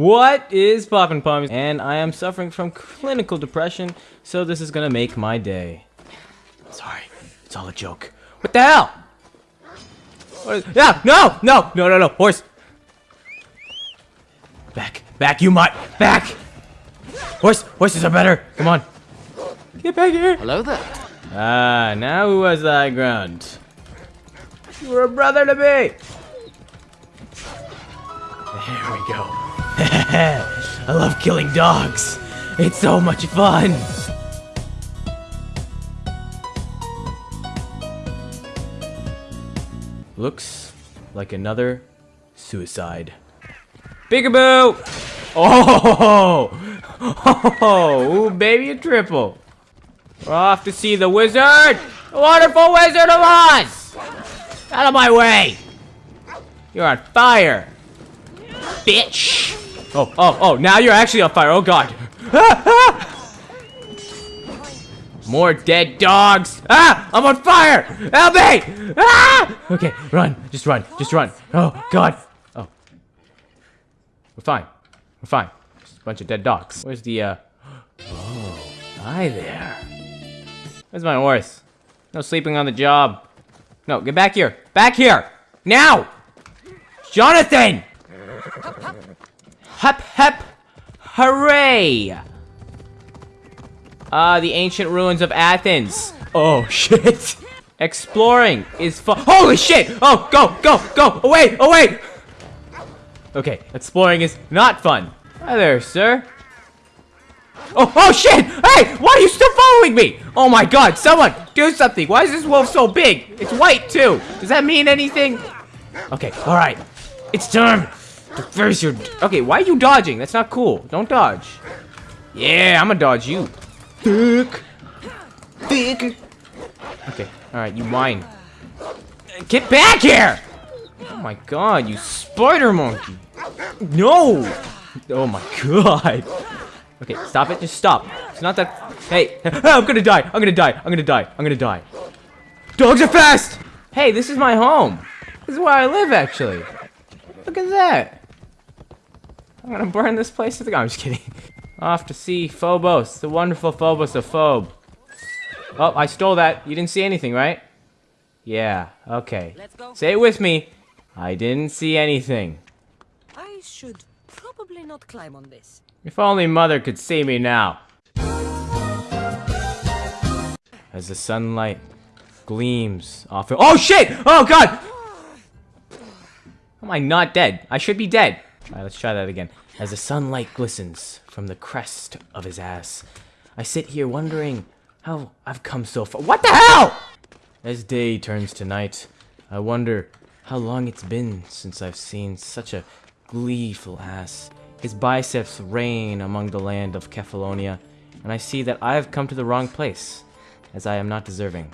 What is poppin' pommies? And I am suffering from clinical depression, so this is gonna make my day. Sorry, it's all a joke. What the hell? What is, yeah, no, no, no, no, no, horse. Back, back, you might, back. Horse, horses are better. Come on. Get back here. Hello there. Ah, now who has the high ground? You were a brother to me. There we go. I love killing dogs. It's so much fun. Looks like another suicide. Peekaboo! Oh! Oh! Ooh, baby, a triple. We're off to see the wizard! The wonderful Wizard of Oz! Out of my way! You're on fire! Bitch! Oh, oh, oh, now you're actually on fire. Oh, God. More dead dogs! Ah! I'm on fire! Help me! Ah! Okay, run. Just run. Just run. Oh, God. Oh. We're fine. We're fine. Just a bunch of dead dogs. Where's the, uh... Oh, hi there. Where's my horse? No sleeping on the job. No, get back here. Back here! Now! Jonathan! Hep hep! Hooray! Ah, the ancient ruins of Athens. Oh, shit. Exploring is fun. Holy shit! Oh, go, go, go! Away, away! Okay, exploring is not fun. Hi there, sir. Oh, oh shit! Hey, why are you still following me? Oh my god, someone, do something. Why is this wolf so big? It's white too. Does that mean anything? Okay, all right. It's time to face your... Okay, why are you dodging? That's not cool. Don't dodge. Yeah, I'm gonna dodge you. Thick. Thick. Okay, all right, you whine. Get back here! Oh my god, you spider monkey. No! Oh my god. Okay, stop it. Just stop. It's not that... Hey, I'm gonna die. I'm gonna die. I'm gonna die. I'm gonna die. Dogs are fast! Hey, this is my home. This is where I live, actually. Look at that. I'm gonna burn this place to the ground. I'm just kidding. Off to see Phobos, the wonderful Phobos of Phobe. Oh, I stole that. You didn't see anything, right? Yeah, okay. Let's go. Say it with me. I didn't see anything. I should probably not climb on this. If only Mother could see me now. As the sunlight gleams off it. Oh shit! Oh god! Am I not dead? I should be dead. Alright, let's try that again. As the sunlight glistens from the crest of his ass, I sit here wondering how I've come so far. What the hell? As day turns to night, I wonder how long it's been since I've seen such a gleeful ass. His biceps reign among the land of Kefalonia, and I see that I have come to the wrong place, as I am not deserving.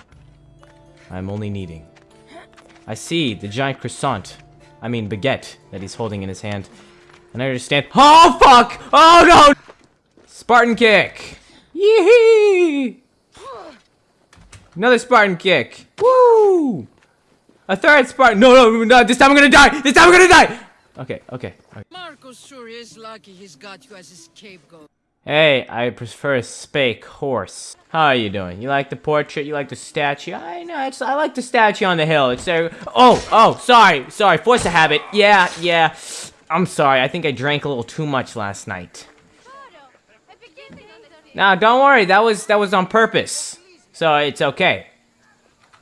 I am only needing. I see the giant croissant, I mean baguette, that he's holding in his hand, and I understand- OH FUCK! Oh no! Spartan kick! Yee! Another Spartan kick! Woo! A third Spartan- No, no, no, this time I'm gonna die! This time I'm gonna die! Okay, okay. okay. Markos sure is lucky he's got you as his scapegoat. Hey, I prefer a spake horse. How are you doing? You like the portrait? You like the statue? I know, it's, I like the statue on the hill. It's there. Oh, oh, sorry, sorry. Force a habit. Yeah, yeah. I'm sorry. I think I drank a little too much last night. Now, don't worry. That was that was on purpose. So it's okay.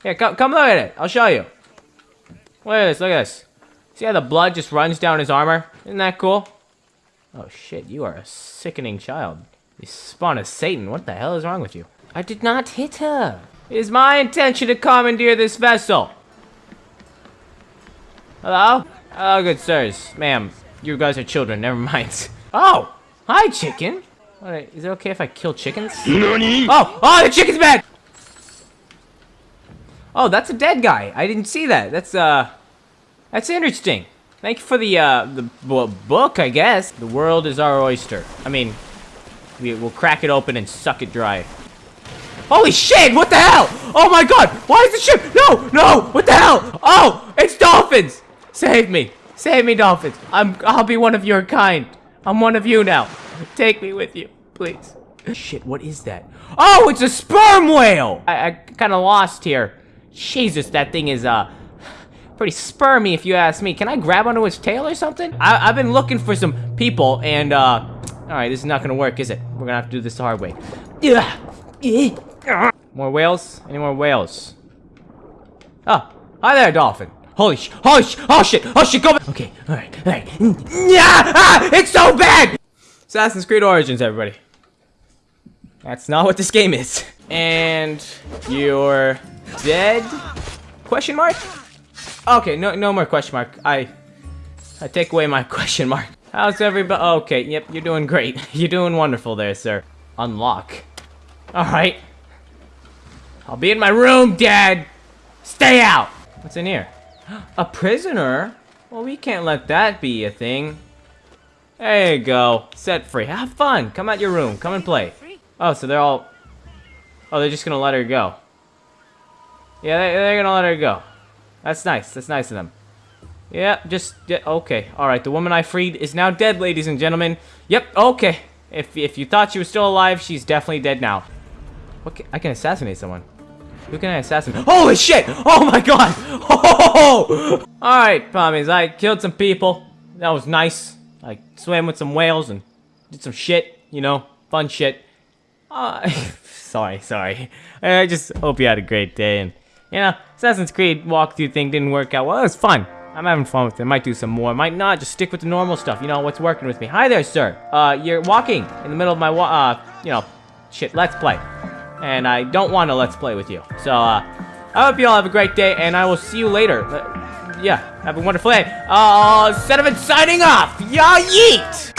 Here, come come look at it. I'll show you. Look at this. Look at this. See how the blood just runs down his armor? Isn't that cool? Oh shit, you are a sickening child. You spawn of Satan. What the hell is wrong with you? I did not hit her. It is my intention to commandeer this vessel. Hello? Hello, good sirs. Ma'am, you guys are children. Never mind. Oh! Hi, chicken. What, is it okay if I kill chickens? Oh! Oh, the chicken's bad! Oh, that's a dead guy. I didn't see that. That's, uh... That's interesting. Thank you for the, uh, the book, I guess. The world is our oyster. I mean, we, we'll crack it open and suck it dry. Holy shit, what the hell? Oh my god, why is the ship? No, no, what the hell? Oh, it's dolphins. Save me. Save me, dolphins. I'm, I'll be one of your kind. I'm one of you now. Take me with you, please. Shit, what is that? Oh, it's a sperm whale! I, I kind of lost here. Jesus, that thing is, uh, pretty spermy if you ask me. Can I grab onto its tail or something? I, I've been looking for some people and, uh, alright, this is not gonna work, is it? We're gonna have to do this the hard way. More whales? Any more whales? Oh, hi there, dolphin. Holy sh- holy sh- oh shit, oh shit, go back! Okay, alright, alright. Yeah, ah, it's so bad! Assassin's Creed Origins, everybody. That's not what this game is. And you're dead? Question mark? Okay, no, no more question mark. I, I take away my question mark. How's everybody? Okay, yep, you're doing great. You're doing wonderful there, sir. Unlock. All right. I'll be in my room, Dad. Stay out. What's in here? A prisoner? Well, we can't let that be a thing. There you go. Set free. Have fun. Come out your room. Come and play. Oh, so they're all... Oh, they're just gonna let her go. Yeah, they, they're gonna let her go. That's nice. That's nice of them. Yeah, just... Yeah, okay. Alright, the woman I freed is now dead, ladies and gentlemen. Yep, okay. If, if you thought she was still alive, she's definitely dead now. What can, I can assassinate someone. Who can I assassinate? Holy shit! Oh my god! Oh! Alright, pommies, I killed some people. That was nice. I swam with some whales and did some shit, you know, fun shit. Uh, sorry, sorry. I just hope you had a great day and, you know, Assassin's Creed walkthrough thing didn't work out well. It was fun. I'm having fun with it. Might do some more. Might not. Just stick with the normal stuff. You know, what's working with me. Hi there, sir. Uh, you're walking in the middle of my, uh, you know, shit, let's play. And I don't want to let's play with you. So, uh, I hope you all have a great day, and I will see you later. Uh, yeah, have a wonderful day. Uh, Cinnamon signing off. Yeah, yeet!